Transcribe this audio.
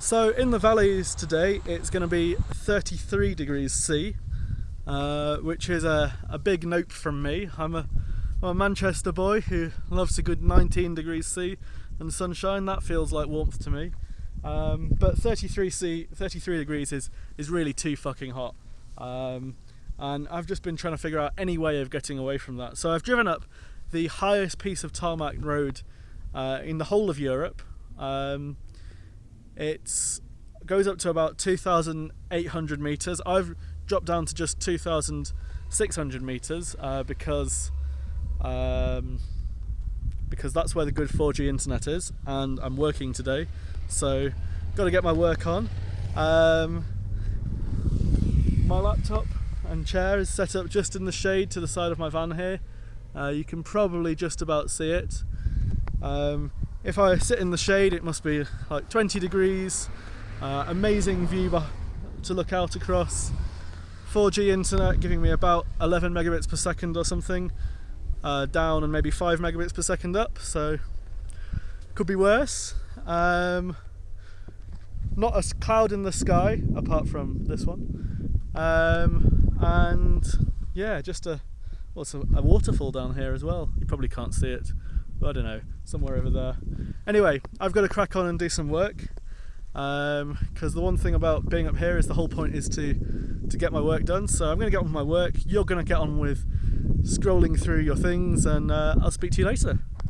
So in the valleys today it's going to be 33 degrees C, uh, which is a, a big nope from me. I'm a, I'm a Manchester boy who loves a good 19 degrees C and sunshine, that feels like warmth to me. Um, but 33 C, 33 degrees is, is really too fucking hot. Um, and I've just been trying to figure out any way of getting away from that. So I've driven up the highest piece of tarmac road uh, in the whole of Europe. Um, it goes up to about 2,800 meters. I've dropped down to just 2,600 meters uh, because um, because that's where the good 4G internet is, and I'm working today, so got to get my work on. Um, my laptop and chair is set up just in the shade to the side of my van here. Uh, you can probably just about see it. Um, if I sit in the shade it must be like 20 degrees, uh, amazing view to look out across, 4G internet giving me about 11 megabits per second or something, uh, down and maybe 5 megabits per second up, so could be worse. Um, not a cloud in the sky apart from this one, um, and yeah, just a well, a, a waterfall down here as well. You probably can't see it. I don't know, somewhere over there. Anyway, I've got to crack on and do some work because um, the one thing about being up here is the whole point is to to get my work done. So I'm going to get on with my work. You're going to get on with scrolling through your things, and uh, I'll speak to you later.